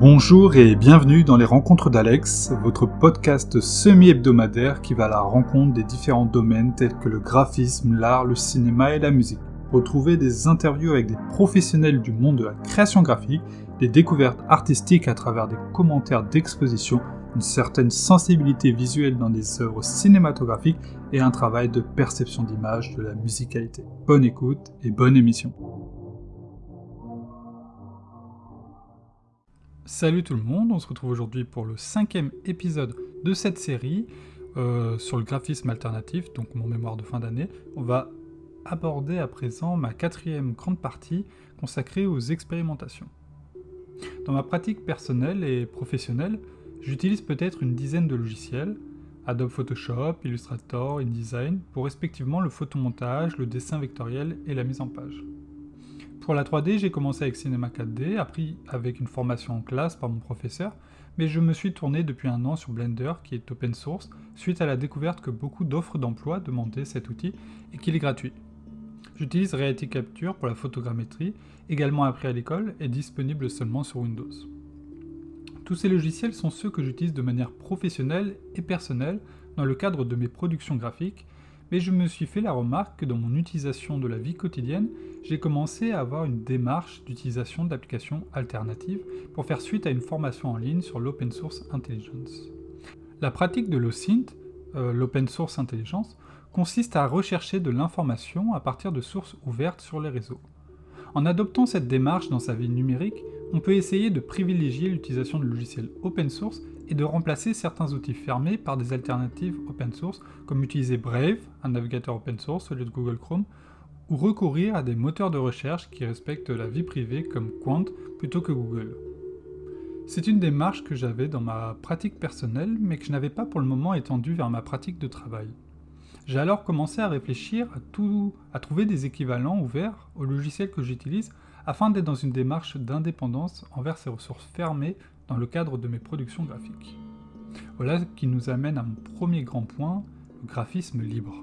Bonjour et bienvenue dans les Rencontres d'Alex, votre podcast semi-hebdomadaire qui va à la rencontre des différents domaines tels que le graphisme, l'art, le cinéma et la musique. Retrouvez des interviews avec des professionnels du monde de la création graphique, des découvertes artistiques à travers des commentaires d'exposition, une certaine sensibilité visuelle dans des œuvres cinématographiques et un travail de perception d'image de la musicalité. Bonne écoute et bonne émission. Salut tout le monde, on se retrouve aujourd'hui pour le cinquième épisode de cette série euh, sur le graphisme alternatif, donc mon mémoire de fin d'année. On va aborder à présent ma quatrième grande partie consacrée aux expérimentations. Dans ma pratique personnelle et professionnelle, j'utilise peut-être une dizaine de logiciels, Adobe Photoshop, Illustrator, InDesign, pour respectivement le photomontage, le dessin vectoriel et la mise en page. Pour la 3D, j'ai commencé avec Cinema 4D, appris avec une formation en classe par mon professeur, mais je me suis tourné depuis un an sur Blender, qui est open source, suite à la découverte que beaucoup d'offres d'emploi demandaient cet outil et qu'il est gratuit. J'utilise Reality Capture pour la photogrammétrie, également appris à l'école et disponible seulement sur Windows. Tous ces logiciels sont ceux que j'utilise de manière professionnelle et personnelle dans le cadre de mes productions graphiques, mais je me suis fait la remarque que dans mon utilisation de la vie quotidienne, j'ai commencé à avoir une démarche d'utilisation d'applications alternatives pour faire suite à une formation en ligne sur l'Open Source Intelligence. La pratique de l'OSINT, euh, l'Open Source Intelligence, consiste à rechercher de l'information à partir de sources ouvertes sur les réseaux. En adoptant cette démarche dans sa vie numérique, on peut essayer de privilégier l'utilisation de logiciels open source et de remplacer certains outils fermés par des alternatives open source, comme utiliser Brave, un navigateur open source au lieu de Google Chrome, ou recourir à des moteurs de recherche qui respectent la vie privée comme Quant plutôt que Google. C'est une démarche que j'avais dans ma pratique personnelle, mais que je n'avais pas pour le moment étendue vers ma pratique de travail. J'ai alors commencé à réfléchir à, tout, trouver des équivalents ouverts aux logiciels que j'utilise afin d'être dans une démarche d'indépendance envers ces ressources fermées dans le cadre de mes productions graphiques. Voilà qui nous amène à mon premier grand point, le graphisme libre.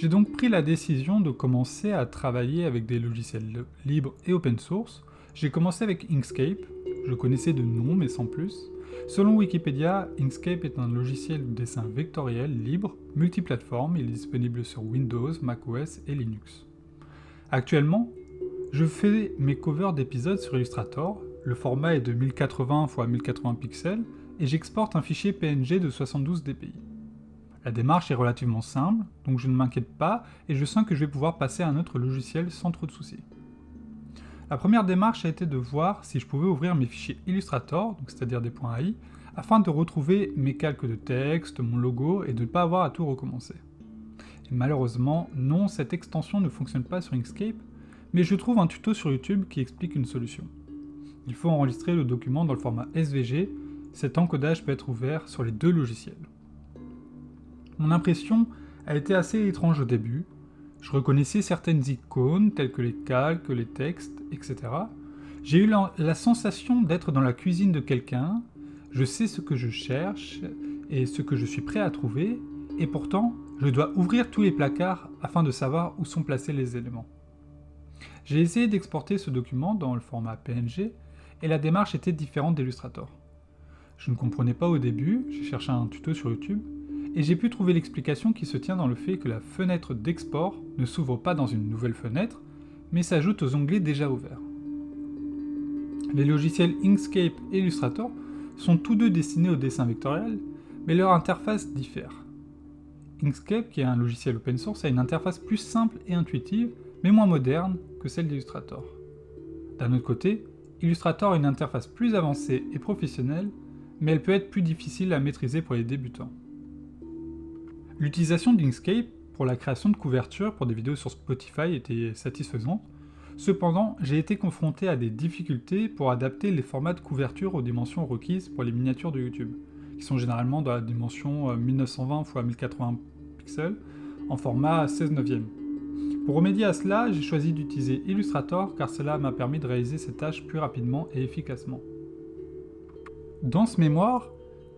J'ai donc pris la décision de commencer à travailler avec des logiciels libres et open source. J'ai commencé avec Inkscape, je connaissais de nom mais sans plus. Selon Wikipédia, Inkscape est un logiciel de dessin vectoriel libre, multiplateforme, il est disponible sur Windows, macOS et Linux. Actuellement, je fais mes covers d'épisodes sur Illustrator, le format est de 1080 x 1080 pixels, et j'exporte un fichier PNG de 72 dpi. La démarche est relativement simple, donc je ne m'inquiète pas, et je sens que je vais pouvoir passer à un autre logiciel sans trop de soucis. La première démarche a été de voir si je pouvais ouvrir mes fichiers Illustrator, c'est-à-dire des points .ai, afin de retrouver mes calques de texte, mon logo, et de ne pas avoir à tout recommencer. Malheureusement, non, cette extension ne fonctionne pas sur Inkscape, mais je trouve un tuto sur YouTube qui explique une solution. Il faut enregistrer le document dans le format SVG, cet encodage peut être ouvert sur les deux logiciels. Mon impression a été assez étrange au début, je reconnaissais certaines icônes telles que les calques, les textes, etc. J'ai eu la, sensation d'être dans la cuisine de quelqu'un, je sais ce que je cherche et ce que je suis prêt à trouver, et pourtant je dois ouvrir tous les placards afin de savoir où sont placés les éléments. J'ai essayé d'exporter ce document dans le format PNG, et la démarche était différente d'Illustrator. Je ne comprenais pas au début, j'ai cherché un tuto sur YouTube, et j'ai pu trouver l'explication qui se tient dans le fait que la fenêtre d'export ne s'ouvre pas dans une nouvelle fenêtre, mais s'ajoute aux onglets déjà ouverts. Les logiciels Inkscape et Illustrator sont tous deux destinés au dessin vectoriel, mais leur interface diffère. Inkscape, qui est un logiciel open source, a une interface plus simple et intuitive, mais moins moderne que celle d'Illustrator. D'un autre côté, Illustrator a une interface plus avancée et professionnelle, mais elle peut être plus difficile à maîtriser pour les débutants. L'utilisation d'Inkscape pour la création de couvertures pour des vidéos sur Spotify était satisfaisante, cependant j'ai été confronté à des difficultés pour adapter les formats de couverture aux dimensions requises pour les miniatures de YouTube, qui sont généralement dans la dimension 1920 x 1080 pixels en format 16 neuvième. Pour remédier à cela, j'ai choisi d'utiliser Illustrator car cela m'a permis de réaliser ces tâches plus rapidement et efficacement. Dans ce mémoire,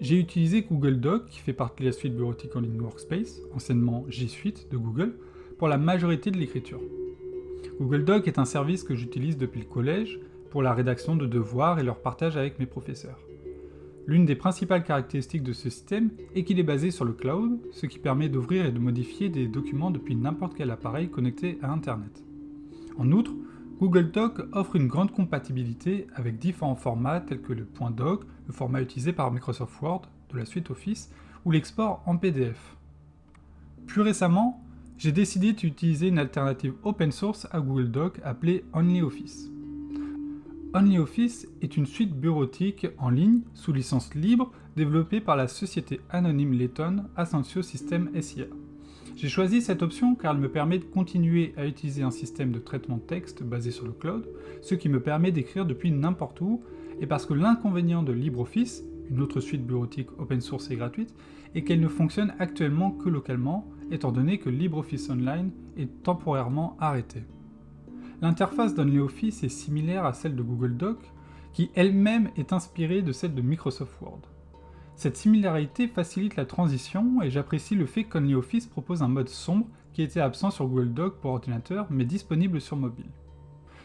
j'ai utilisé Google Doc, qui fait partie de la suite bureautique en ligne Workspace, anciennement G Suite de Google, pour la majorité de l'écriture. Google Doc est un service que j'utilise depuis le collège, pour la rédaction de devoirs et leur partage avec mes professeurs. L'une des principales caractéristiques de ce système est qu'il est basé sur le cloud, ce qui permet d'ouvrir et de modifier des documents depuis n'importe quel appareil connecté à Internet. En outre, Google Doc offre une grande compatibilité avec différents formats tels que le .doc, le format utilisé par Microsoft Word de la suite Office, ou l'export en PDF. Plus récemment, j'ai décidé d'utiliser une alternative open source à Google Doc appelée OnlyOffice. OnlyOffice est une suite bureautique en ligne sous licence libre développée par la société anonyme lettonne Ascensio System SIA. J'ai choisi cette option car elle me permet de continuer à utiliser un système de traitement de texte basé sur le cloud, ce qui me permet d'écrire depuis n'importe où, et parce que l'inconvénient de LibreOffice, une autre suite bureautique open source et gratuite, est qu'elle ne fonctionne actuellement que localement, étant donné que LibreOffice Online est temporairement arrêté. L'interface d'OnlyOffice est similaire à celle de Google Doc, qui elle-même est inspirée de celle de Microsoft Word. Cette similarité facilite la transition et j'apprécie le fait qu'OnlyOffice propose un mode sombre qui était absent sur Google Doc pour ordinateur mais disponible sur mobile.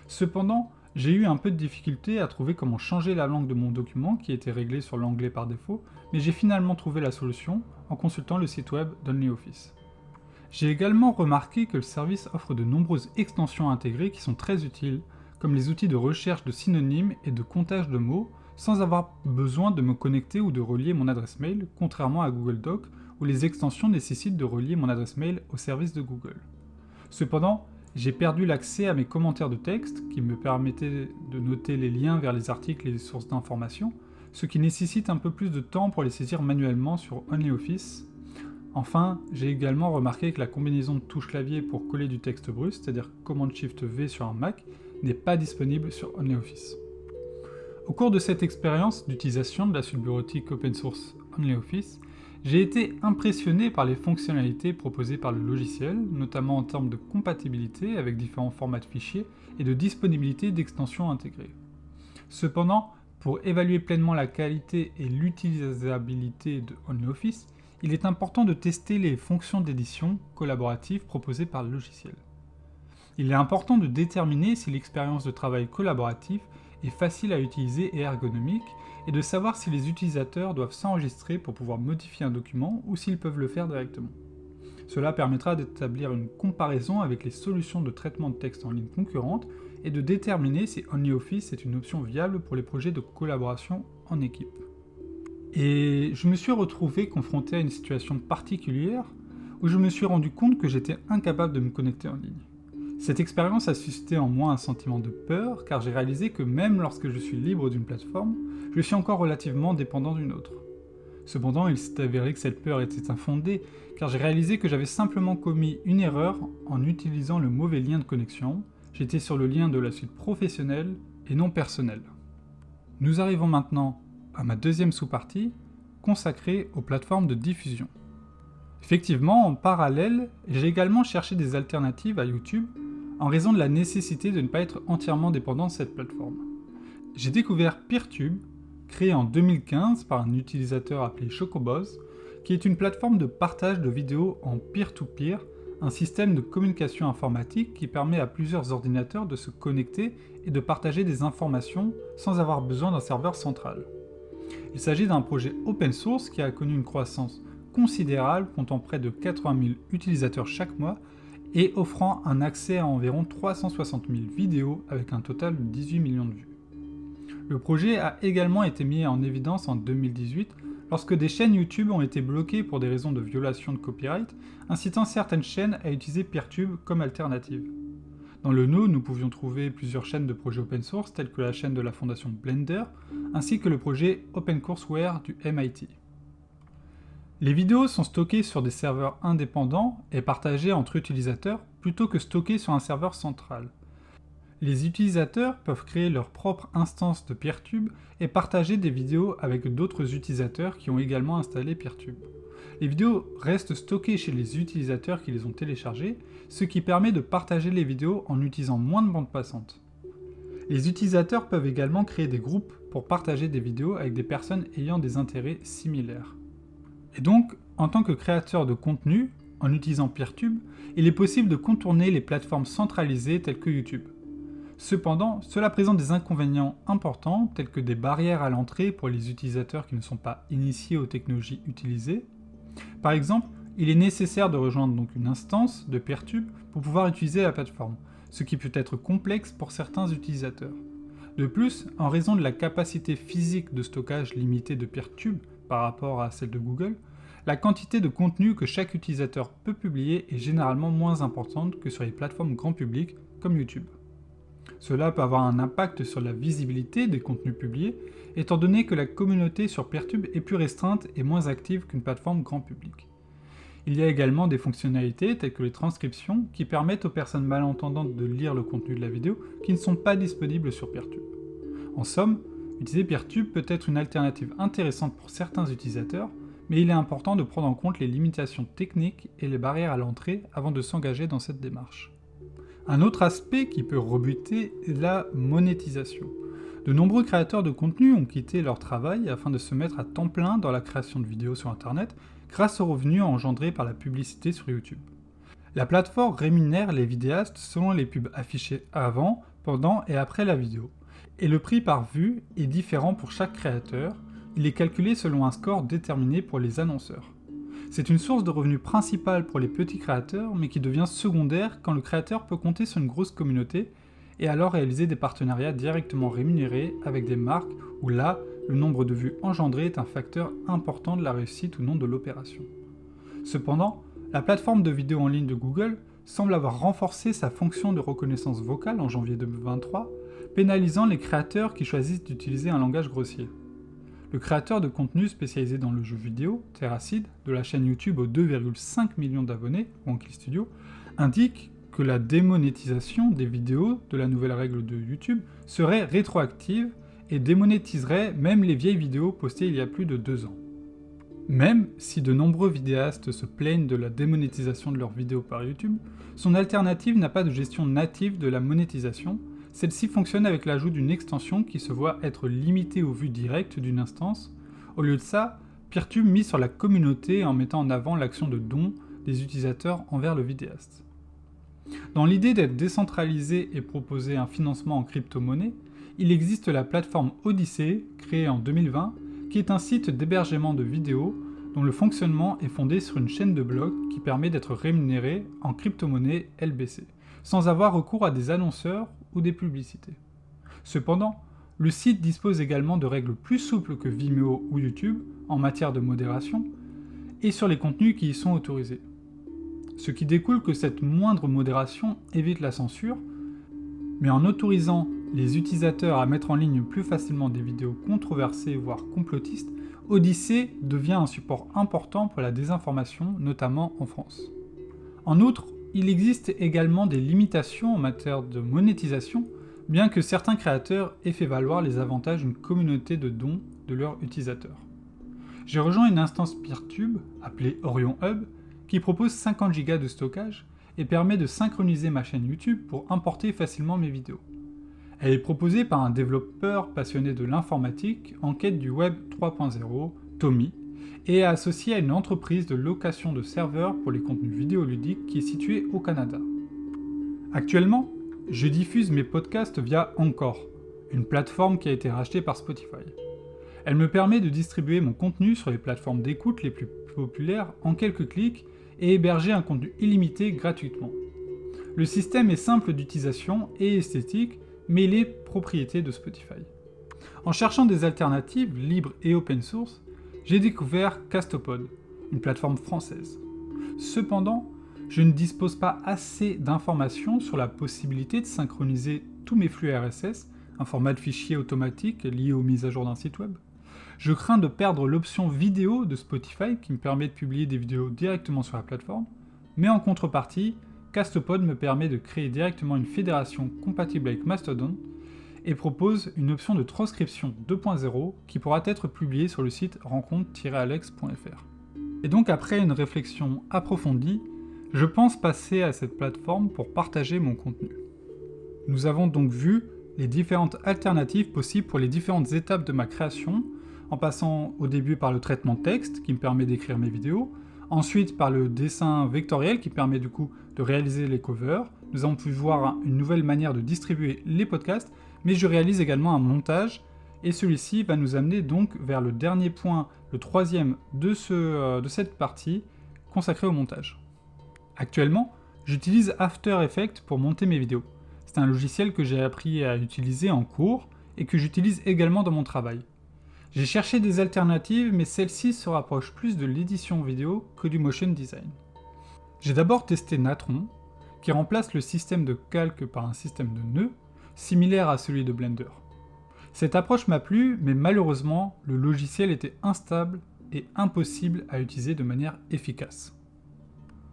Cependant, j'ai eu un peu de difficulté à trouver comment changer la langue de mon document qui était réglé sur l'anglais par défaut, mais j'ai finalement trouvé la solution en consultant le site web d'OnlyOffice. J'ai également remarqué que le service offre de nombreuses extensions intégrées qui sont très utiles, comme les outils de recherche de synonymes et de comptage de mots, sans avoir besoin de me connecter ou de relier mon adresse mail, contrairement à Google Doc, où les extensions nécessitent de relier mon adresse mail au service de Google. Cependant, j'ai perdu l'accès à mes commentaires de texte, qui me permettaient de noter les liens vers les articles et les sources d'informations, ce qui nécessite un peu plus de temps pour les saisir manuellement sur OnlyOffice, Enfin, j'ai également remarqué que la combinaison de touches clavier pour coller du texte brut, c'est-à-dire Command Shift V sur un Mac, n'est pas disponible sur OnlyOffice. Au cours de cette expérience d'utilisation de la suite bureautique open source OnlyOffice, j'ai été impressionné par les fonctionnalités proposées par le logiciel, notamment en termes de compatibilité avec différents formats de fichiers et de disponibilité d'extensions intégrées. Cependant, pour évaluer pleinement la qualité et l'utilisabilité de OnlyOffice, il est important de tester les fonctions d'édition collaborative proposées par le logiciel. Il est important de déterminer si l'expérience de travail collaboratif facile à utiliser et ergonomique, et de savoir si les utilisateurs doivent s'enregistrer pour pouvoir modifier un document ou s'ils peuvent le faire directement. Cela permettra d'établir une comparaison avec les solutions de traitement de texte en ligne concurrentes et de déterminer si OnlyOffice est une option viable pour les projets de collaboration en équipe. Et je me suis retrouvé confronté à une situation particulière où je me suis rendu compte que j'étais incapable de me connecter en ligne. Cette expérience a suscité en moi un sentiment de peur car j'ai réalisé que même lorsque je suis libre d'une plateforme, je suis encore relativement dépendant d'une autre. Cependant, il s'est avéré que cette peur était infondée car j'ai réalisé que j'avais simplement commis une erreur en utilisant le mauvais lien de connexion. J'étais sur le lien de la suite professionnelle et non personnelle. Nous arrivons maintenant à ma deuxième sous-partie, consacrée aux plateformes de diffusion. Effectivement, en parallèle, j'ai également cherché des alternatives à YouTube en raison de la nécessité de ne pas être entièrement dépendant de cette plateforme. J'ai découvert PeerTube, créé en 2015 par un utilisateur appelé Chocoboz, qui est une plateforme de partage de vidéos en peer-to-peer, -peer, un système de communication informatique qui permet à plusieurs ordinateurs de se connecter et de partager des informations sans avoir besoin d'un serveur central. Il s'agit d'un projet open source qui a connu une croissance considérable, comptant près de 80 000 utilisateurs chaque mois et offrant un accès à environ 360 000 vidéos avec un total de 18 millions de vues. Le projet a également été mis en évidence en 2018 lorsque des chaînes YouTube ont été bloquées pour des raisons de violation de copyright, incitant certaines chaînes à utiliser Peertube comme alternative. Dans le nœud, nous pouvions trouver plusieurs chaînes de projets open source, telles que la chaîne de la fondation Blender, ainsi que le projet OpenCourseWare du MIT. Les vidéos sont stockées sur des serveurs indépendants et partagées entre utilisateurs plutôt que stockées sur un serveur central. Les utilisateurs peuvent créer leur propre instance de Peertube et partager des vidéos avec d'autres utilisateurs qui ont également installé Peertube. Les vidéos restent stockées chez les utilisateurs qui les ont téléchargées, ce qui permet de partager les vidéos en utilisant moins de bandes passantes. Les utilisateurs peuvent également créer des groupes pour partager des vidéos avec des personnes ayant des intérêts similaires. Et donc, en tant que créateur de contenu, en utilisant Peertube, il est possible de contourner les plateformes centralisées telles que YouTube. Cependant, cela présente des inconvénients importants tels que des barrières à l'entrée pour les utilisateurs qui ne sont pas initiés aux technologies utilisées. Par exemple, il est nécessaire de rejoindre une instance de Peertube pour pouvoir utiliser la plateforme, ce qui peut être complexe pour certains utilisateurs. De plus, en raison de la capacité physique de stockage limitée de Peertube par rapport à celle de Google, la quantité de contenu que chaque utilisateur peut publier est généralement moins importante que sur les plateformes grand public comme YouTube. Cela peut avoir un impact sur la visibilité des contenus publiés, étant donné que la communauté sur Peertube est plus restreinte et moins active qu'une plateforme grand public. Il y a également des fonctionnalités telles que les transcriptions qui permettent aux personnes malentendantes de lire le contenu de la vidéo qui ne sont pas disponibles sur Peertube. En somme, utiliser Peertube peut être une alternative intéressante pour certains utilisateurs, mais il est important de prendre en compte les limitations techniques et les barrières à l'entrée avant de s'engager dans cette démarche. Un autre aspect qui peut rebuter est la monétisation. De nombreux créateurs de contenu ont quitté leur travail afin de se mettre à temps plein dans la création de vidéos sur internet grâce aux revenus engendrés par la publicité sur YouTube. La plateforme rémunère les vidéastes selon les pubs affichées avant, pendant et après la vidéo. Et le prix par vue est différent pour chaque créateur, il est calculé selon un score déterminé pour les annonceurs. C'est une source de revenus principale pour les petits créateurs, mais qui devient secondaire quand le créateur peut compter sur une grosse communauté et alors réaliser des partenariats directement rémunérés avec des marques où là, le nombre de vues engendrées est un facteur important de la réussite ou non de l'opération. Cependant, la plateforme de vidéo en ligne de Google semble avoir renforcé sa fonction de reconnaissance vocale en janvier 2023, pénalisant les créateurs qui choisissent d'utiliser un langage grossier. Le créateur de contenu spécialisé dans le jeu vidéo, Terracid, de la chaîne YouTube aux 2,5 millions d'abonnés, Wonky Studio, indique que la démonétisation des vidéos de la nouvelle règle de YouTube serait rétroactive et démonétiserait même les vieilles vidéos postées il y a plus de deux ans. Même si de nombreux vidéastes se plaignent de la démonétisation de leurs vidéos par YouTube, son alternative n'a pas de gestion native de la monétisation, celle-ci fonctionne avec l'ajout d'une extension qui se voit être limitée aux vues directes d'une instance. Au lieu de ça, Peertube mise sur la communauté en mettant en avant l'action de don des utilisateurs envers le vidéaste. Dans l'idée d'être décentralisé et proposer un financement en crypto-monnaie, il existe la plateforme Odyssey, créée en 2020, qui est un site d'hébergement de vidéos dont le fonctionnement est fondé sur une chaîne de blocs qui permet d'être rémunéré en crypto-monnaie LBC, sans avoir recours à des annonceurs ou des publicités. Cependant, le site dispose également de règles plus souples que Vimeo ou YouTube en matière de modération, et sur les contenus qui y sont autorisés. Ce qui découle que cette moindre modération évite la censure, mais en autorisant les utilisateurs à mettre en ligne plus facilement des vidéos controversées voire complotistes, Odyssey devient un support important pour la désinformation, notamment en France. En outre, il existe également des limitations en matière de monétisation, bien que certains créateurs aient fait valoir les avantages d'une communauté de dons de leurs utilisateurs. J'ai rejoint une instance Peertube, appelée Orion Hub, qui propose 50 Go de stockage et permet de synchroniser ma chaîne YouTube pour importer facilement mes vidéos. Elle est proposée par un développeur passionné de l'informatique en quête du Web 3.0, Tommy, et est associée à une entreprise de location de serveurs pour les contenus vidéoludiques qui est située au Canada. Actuellement, je diffuse mes podcasts via Encore, une plateforme qui a été rachetée par Spotify. Elle me permet de distribuer mon contenu sur les plateformes d'écoute les plus populaires en quelques clics et héberger un contenu illimité gratuitement. Le système est simple d'utilisation et esthétique mais il est propriété de Spotify. En cherchant des alternatives libres et open source, j'ai découvert Castopod, une plateforme française. Cependant, je ne dispose pas assez d'informations sur la possibilité de synchroniser tous mes flux RSS, un format de fichier automatique lié aux mises à jour d'un site web. Je crains de perdre l'option vidéo de Spotify qui me permet de publier des vidéos directement sur la plateforme, mais en contrepartie, Castopod me permet de créer directement une fédération compatible avec Mastodon et propose une option de transcription 2.0 qui pourra être publiée sur le site rencontre-alex.fr. Et donc après une réflexion approfondie, je pense passer à cette plateforme pour partager mon contenu. Nous avons donc vu les différentes alternatives possibles pour les différentes étapes de ma création, en passant au début par le traitement texte qui me permet d'écrire mes vidéos, ensuite par le dessin vectoriel qui permet du coup de réaliser les covers, nous avons pu voir une nouvelle manière de distribuer les podcasts, mais je réalise également un montage, et celui-ci va nous amener donc vers le dernier point, le troisième de, euh, cette partie, consacrée au montage. Actuellement, j'utilise After Effects pour monter mes vidéos. C'est un logiciel que j'ai appris à utiliser en cours, et que j'utilise également dans mon travail. J'ai cherché des alternatives, mais celle-ci se rapproche plus de l'édition vidéo que du motion design. J'ai d'abord testé Natron, qui remplace le système de calque par un système de nœuds, similaire à celui de Blender. Cette approche m'a plu, mais malheureusement, le logiciel était instable et impossible à utiliser de manière efficace.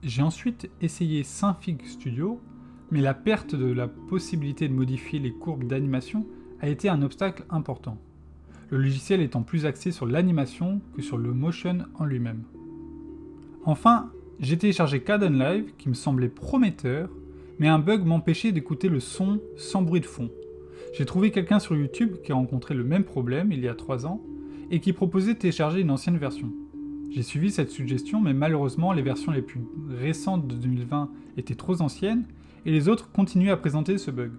J'ai ensuite essayé Synfig Studio, mais la perte de la possibilité de modifier les courbes d'animation a été un obstacle important, le logiciel étant plus axé sur l'animation que sur le motion en lui-même. Enfin, j'ai téléchargé Caden Live qui me semblait prometteur, mais un bug m'empêchait d'écouter le son sans bruit de fond. J'ai trouvé quelqu'un sur YouTube qui a rencontré le même problème il y a 3 ans et qui proposait de télécharger une ancienne version. J'ai suivi cette suggestion, mais malheureusement les versions les plus récentes de 2020 étaient trop anciennes et les autres continuaient à présenter ce bug.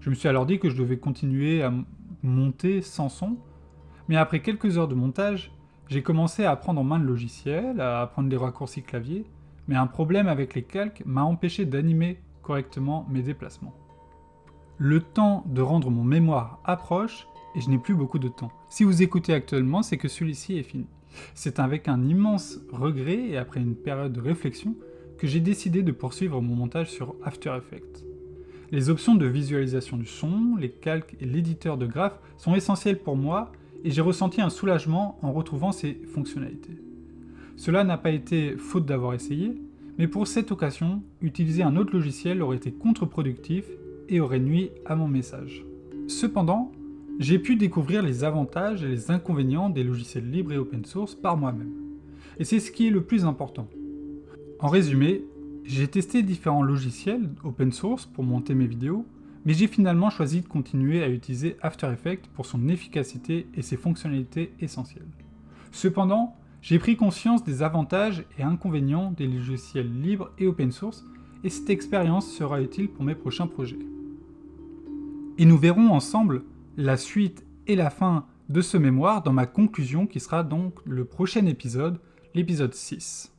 Je me suis alors dit que je devais continuer à monter sans son, mais après quelques heures de montage, j'ai commencé à apprendre en main le logiciel, à apprendre les raccourcis clavier, mais un problème avec les calques m'a empêché d'animer correctement mes déplacements. Le temps de rendre mon mémoire approche, et je n'ai plus beaucoup de temps. Si vous écoutez actuellement, c'est que celui-ci est fini. C'est avec un immense regret et après une période de réflexion que j'ai décidé de poursuivre mon montage sur After Effects. Les options de visualisation du son, les calques et l'éditeur de graphes sont essentiels pour moi et j'ai ressenti un soulagement en retrouvant ces fonctionnalités. Cela n'a pas été faute d'avoir essayé, mais pour cette occasion, utiliser un autre logiciel aurait été contre-productif et aurait nuit à mon message. Cependant, j'ai pu découvrir les avantages et les inconvénients des logiciels libres et open source par moi-même. Et c'est ce qui est le plus important. En résumé, j'ai testé différents logiciels open source pour monter mes vidéos, mais j'ai finalement choisi de continuer à utiliser After Effects pour son efficacité et ses fonctionnalités essentielles. Cependant, j'ai pris conscience des avantages et inconvénients des logiciels libres et open source, et cette expérience sera utile pour mes prochains projets. Et nous verrons ensemble la suite et la fin de ce mémoire dans ma conclusion qui sera donc le prochain épisode, l'épisode 6.